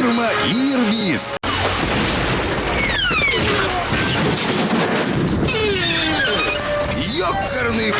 Фирма Ирбис. Ёкарный